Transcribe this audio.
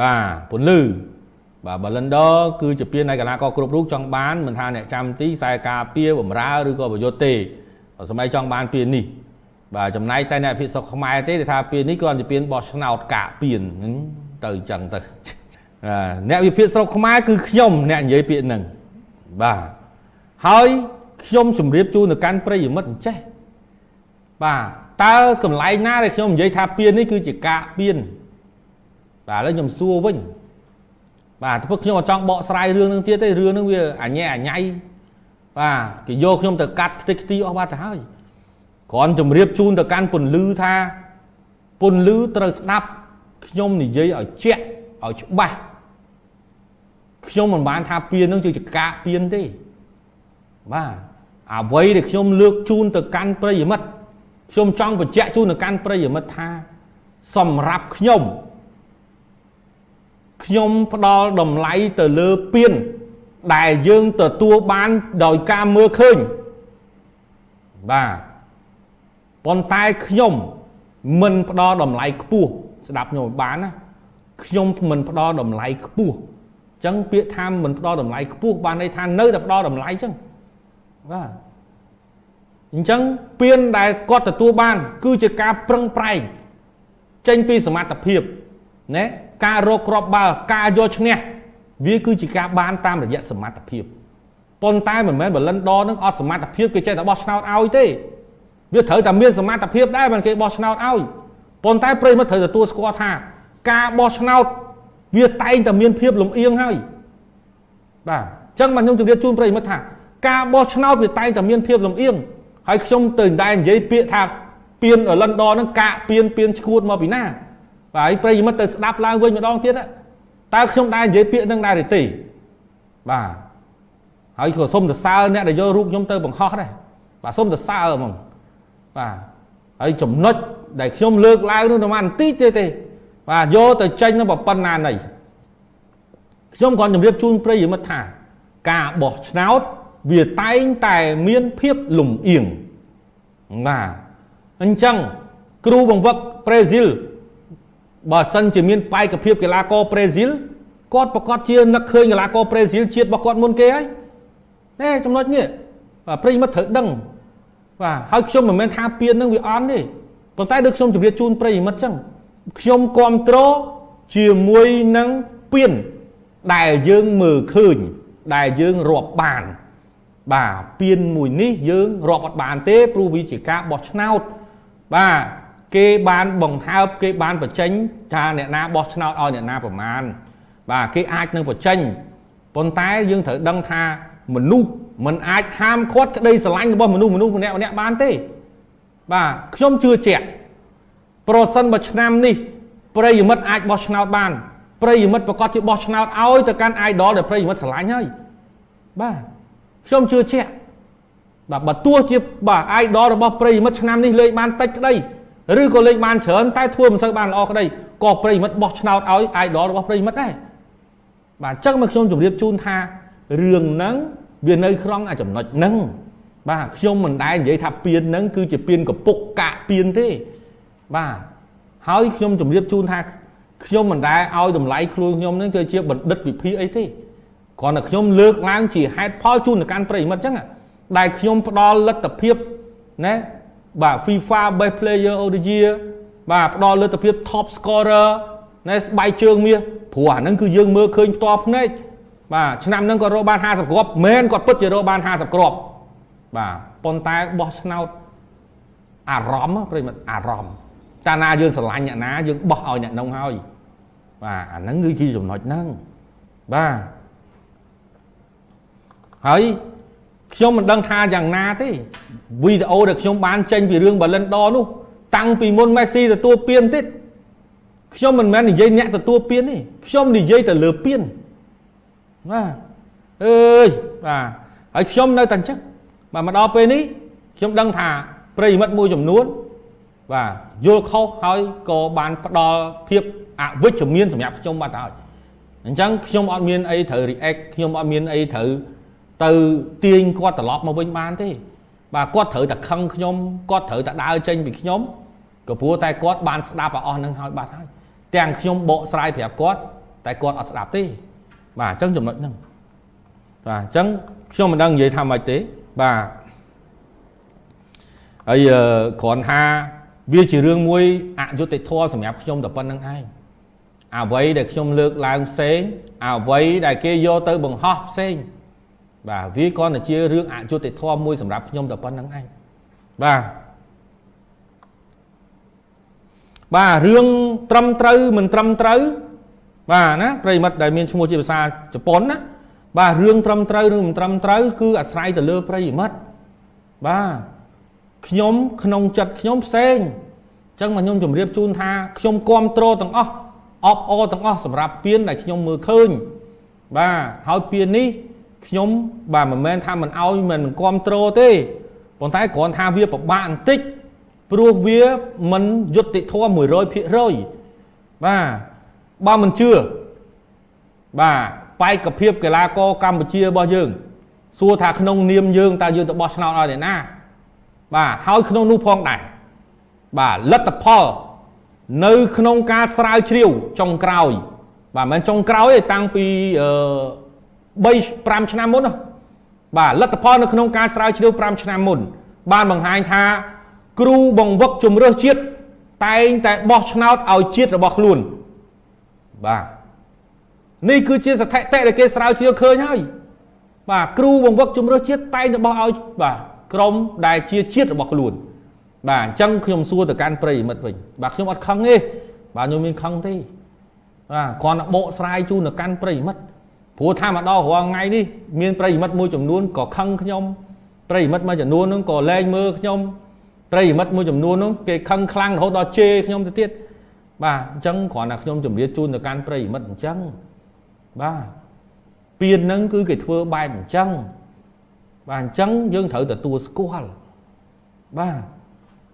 បាទពន្លឺបាទ Blender គឺជាពាននៃកលាករគ្រប់រូបចង់បានមិនថាអ្នកចាំទីខ្សែការពារបំរើឬក៏ប្រយុទ្ធទេសម័យចង់បានពាននេះបាទចំណែកតែអ្នកភិសុខខ្មែរទេដែលថាពាននេះគ្រាន់តែពានបោះឆ្នោតកាកពានទៅអញ្ចឹងទៅអ្នកវិភាគស្រុកខ្មែរគឺខ្ញុំអ្នកនិយាយពាក្យហ្នឹងបាទហើយខ្ញុំជម្រាបជូនទៅកាន់ប្រិយមិត្តអញ្ចេះបាទតើកន្លែងណាដែលខ្ញុំនិយាយថាពៀននេះគឺជាកាកពៀន បាទឥឡូវខ្ញុំសួរវិញបាទព្រោះខ្ញុំអត់ចង់បកស្រាយរឿងនឹងទៀតទេរឿងនឹងវាអញែអញៃបាទគេយកខ្ញុំទៅកាត់ខ្ទេចខ្ទីអស់បាត់ទៅហើយគ្រាន់ជម្រាបជូនទៅកាន់ពន្លឺថាពន្លឺត្រូវស្ដាប់ខ្ញុំនិយាយឲ្យជាក់ឲ្យច្បាស់ខ្ញុំមិនបានថាពៀននឹងជាកាកពៀនទេបាទអ្វីដែលខ្ញុំលើកជូនទៅកាន់ប្រិយមិត្តខ្ញុំចង់បញ្ជាក់ជូនទៅកាន់ប្រិយមិត្តថា សម្រាប់ខ្ញុំ ខ្ញុំផ្ដល់តម្លៃទៅលើពៀនដែលយើងទទួលបានដោយការមើលឃើញបាទប៉ុន្តែខ្ញុំមិនផ្ដល់តម្លៃខ្ពស់ស្ដាប់ខ្ញុំបានណាខ្ញុំមិនផ្ដល់តម្លៃខ្ពស់អញ្ចឹងពាក្យថាមិនផ្ដល់តម្លៃខ្ពស់បានន័យថានៅតែផ្ដល់តម្លៃអញ្ចឹងបាទអញ្ចឹងពៀនដែលគាត់ទទួលបាន គឺជាការប្រឹងប្រែងចេញពីសមត្ថភាព ណាការរកគ្រាប់បាល់ការយកឈ្នះវាគឺជាការបានតាមរយៈសមត្ថភាពប៉ុន្តែមិនមែនបលិនដនឹងអត់សមត្ថភាពគេចេះតែបោះឆ្នោតឲ្យទេវាត្រូវតែមានសមត្ថភាពដែរមិនគេបោះឆ្នោតឲ្យប៉ុន្តែប្រិមិត្តត្រូវទទួលស្គាល់ថា ការបោះឆ្នោតវាតែងតែមានភាពលំអៀងហើយបាទអញ្ចឹងមកខ្ញុំជម្រាបជូនប្រិមិត្តថាការបោះឆ្នោតវាតែងតែមានភាពលំអៀងហើយខ្ញុំទៅតែនិយាយពាក្យថាពៀនលិនដហ្នឹងកាកពៀនពៀនឈួតមកពីណា បាទហើយប្រិយមិត្តទៅស្ដាប់ឡើងវិញម្ដងទៀតតើខ្ញុំដែរនិយាយពាក្យនឹងដែរទេបាទហើយក៏សុំសរសើរអ្នកដែលយករូបខ្ញុំទៅបង្ហោះដែរបាទសុំសរសើរហ្មងបាទហើយចំណុចដែលខ្ញុំលើកឡើងនោះតែបន្តិចទេទេ បាទយកទៅចេញនៅប៉ុណ្ណាណីខ្ញុំគាត់ជម្រាបជូនប្រិយមិត្តថា ការបោះឆ្នោតវាតែងតែមានភាពលំអៀងបាទអញ្ចឹងគ្រូបង្វឹកប្រេស៊ីល បើសិនជាមានបែកភាពកីឡាករប្រេស៊ីលគាត់ប្រកាសជានឹកឃើញកីឡាករប្រេស៊ីលជាតិរបស់គាត់មុនគេហើយណែចំណុចនេះបាទប្រិយមិត្តត្រូវដឹងបាទហើយខ្ញុំមិនមែនថាពៀននឹងវាអន់ទេប៉ុន្តែដូចខ្ញុំជម្រាបជូនប្រិយមិត្តចឹងខ្ញុំគ្រប់គ្រងជាមួយនឹងពៀនដែលយើងមើលឃើញ ដែលយើងរាប់បានបាទពៀនមួយនេះយើងរាប់អត់បានទេព្រោះវាជាការបោះឆ្នោតបាទ គេបានបង្ហើបគេបានបញ្ចេញថាអ្នកណាបោះឆ្នោតឲ្យអ្នកណាប្រមាណបាទគេអាចនឹងបញ្ចេញប៉ុន្តែយើងត្រូវដឹងថាមនុស្សមិនអាចហាមឃាត់ក្តីស្រឡាញ់របស់មនុស្សម្មនុស្សម្នាក់ម្នាក់បានទេ បាទខ្ញុំជឿជាក់ប្រសិនបើឆ្នាំនេះប្រិយមិត្តអាចបោះឆ្នោតបានប្រិយមិត្តប្រកាសជាបោះឆ្នោតឲ្យទៅកាន់ idol ដែលប្រិយមិត្តស្រឡាញ់ហើយបាទខ្ញុំជឿជាក់បាទបើទោះជាបាទ idol របស់ប្រិយមិត្តឆ្នាំនេះលេខបានតិចក្តី ឬក៏លេខបានច្រើនតែធ្វើមិនសូវបានល្អក្តីក៏ប្រិយមិត្តបោះឆ្នោតឲ្យ idol របស់ប្រិយមិត្តដែរបាទអញ្ចឹងមកខ្ញុំជម្រាបជូនថារឿងហ្នឹងវានៅក្នុង អាចំណុចហ្នឹងបាទខ្ញុំមិនដែលនិយាយថាពៀនហ្នឹងគឺជាពៀនកពុកកាក់ពៀនទេបាទហើយខ្ញុំជម្រាបជូនថាខ្ញុំមិនដែលឲ្យតម្លៃខ្លួនខ្ញុំហ្នឹងគឺជាបណ្ឌិតវិភាគអីទេគ្រាន់តែខ្ញុំលើកឡើងជាហេតុផលជូនទៅកាន់ប្រិយមិត្តអញ្ចឹងដែលខ្ញុំផ្ដល់លទ្ធភាពណា បាទ FIFA Best Player of the Year បាទផ្ដល់លទ្ធភាព Top Scorer ណែស្បែកជើងមាសព្រោះអាហ្នឹងគឺយើងមើលឃើញផ្ទាល់ភ្នែកបាទឆ្នាំហ្នឹងក៏រកបាន50គ្រាប់មែនគាត់ពិតជារកបាន50គ្រាប់បាទប៉ុន្តែបោះឆ្នោតអារម្មណ៍ប្រិមិត្តអារម្មណ៍កាលណាយើងស្រឡាញ់អ្នកណាយើងបោះឲ្យអ្នកនោះហើយបាទអាហ្នឹងគឺជាចំណុចហ្នឹងបាទហើយ ខ្ញុំមិនដឹងថាយ៉ាងណាទេវីដេអូដែលខ្ញុំបានចេញពីរឿង Ballon d'Or នោះតាំងពីមុន Messi ទទួលពានទៀតខ្ញុំមិនមែននិយាយអ្នកទទួលពានទេខ្ញុំនិយាយទៅលើពានបាទអើយបាទហើយខ្ញុំនៅតែអញ្ចឹងបាទមកដល់ពេលនេះខ្ញុំដឹងថាប្រិយមិត្តមួយចំនួនបាទយល់ខុសហើយក៏បានផ្ដល់ភាពអវិជ្ជមានសម្រាប់ខ្ញុំបាត់ហើយអញ្ចឹងខ្ញុំអត់មានអីត្រូវ react ខ្ញុំអត់មានអីត្រូវ ទៅទាញគាត់ត្រឡប់មកវិញបានទេ បាទគាត់ត្រូវតែខឹងខ្ញុំគាត់ត្រូវតែដើរចេញពីខ្ញុំក៏ព្រោះតែគាត់បានស្ដាប់អស់នឹងហើយបាត់ហើយទាំងខ្ញុំបកស្រាយប្រាប់គាត់តែគាត់អត់ស្ដាប់ទេ បាទអញ្ចឹងចំណុចហ្នឹងបាទអញ្ចឹងខ្ញុំមិនដឹងនិយាយថាម៉េចទេបាទហើយគ្រាន់ថាវាជារឿងមួយអយុត្តិធម៌សម្រាប់ខ្ញុំតែប៉ុណ្្នឹងឯងអ្វីដែលខ្ញុំលើកឡើងផ្សេងអ្វីដែលគេយកទៅបង្ហោះផ្សេង បាទវាគ្រាន់តែជារឿងអយុត្តិធម៌មួយសម្រាប់ខ្ញុំតែប៉ុណ្្នឹងឯងបាទបាទរឿងត្រឹមត្រូវមិនត្រឹមត្រូវបាទណាប្រិមិត្តដែលមានឈ្មោះជាភាសាជប៉ុនណាបាទរឿងត្រឹមត្រូវឬមិនត្រឹមត្រូវគឺអាស្រ័យទៅលើប្រិមិត្តបាទខ្ញុំក្នុងចិត្តខ្ញុំផ្សេងអញ្ចឹងមកខ្ញុំជម្រាបជូនថាខ្ញុំគ្រប់គ្រងទាំងអស់អបអរទាំងអស់សម្រាប់ពៀនដែលខ្ញុំមើលឃើញបាទហើយពៀននេះ ខ្ញុំបាទមិនមែនថាមិនអោយមិនគ្រប់គ្រងទេប៉ុន្តែគ្រាន់ថាវាពិបាកបន្តិចព្រោះវាមិនយុត្តិធម៌100%បាទបើមិនជឿបាទបេក្ខភាពកីឡាករកម្ពុជារបស់យើង សួរថាក្នុងនាមយើងតើយើងទៅបោះឆ្នោតឲ្យអ្នកណា បាទហើយក្នុងនោះផងដែរបាទលទ្ធផល នៅក្នុងការស្រាវជ្រាវចុងក្រោយ បាទមិនមែនចុងក្រោយទេតាំងពីអឺ 3 5ឆ្នាំមុនណាបាទលទ្ធផលនៅក្នុងការស្រាវជ្រាវ5ឆ្នាំមុន បានបង្ហាញថា គ្រូបង្វឹកជំរឿសជាតិតែងតែបោះឆ្នោតឲ្យជាតិរបស់ខ្លួនបាទនេះគឺជាស្ថិតិដែលគេស្រាវជ្រាវឃើញហើយបាទគ្រូបង្វឹកជំរឿសជាតិតែងតែបោះឲ្យបាទក្រមដែលជាជាតិរបស់ខ្លួន បាទអញ្ចឹងខ្ញុំសួរទៅកាន់ប្រិយមិត្តវិញបាទខ្ញុំអត់ខឹងទេបាទខ្ញុំមានខឹងទេបាទគ្រាន់តែបកស្រាយជូនទៅកាន់ប្រិយមិត្ត ព្រោះថាមកដល់រាល់ថ្ងៃនេះមានប្រិយមិត្តមួយចំនួនក៏ខឹងខ្ញុំប្រិយមិត្តមួយចំនួនហ្នឹងក៏លែងមើលខ្ញុំប្រិយមិត្តមួយចំនួនហ្នឹងគេខឹងខ្លាំងរហូតដល់ជេរខ្ញុំទៅទៀតបាទអញ្ចឹងគ្រាន់តែខ្ញុំជម្រាបជូនទៅកាន់ប្រិយមិត្តអញ្ចឹងបាទពៀនហ្នឹងគឺគេធ្វើបែបអញ្ចឹងបាទអញ្ចឹងយើងត្រូវទទួលស្គាល់បាទ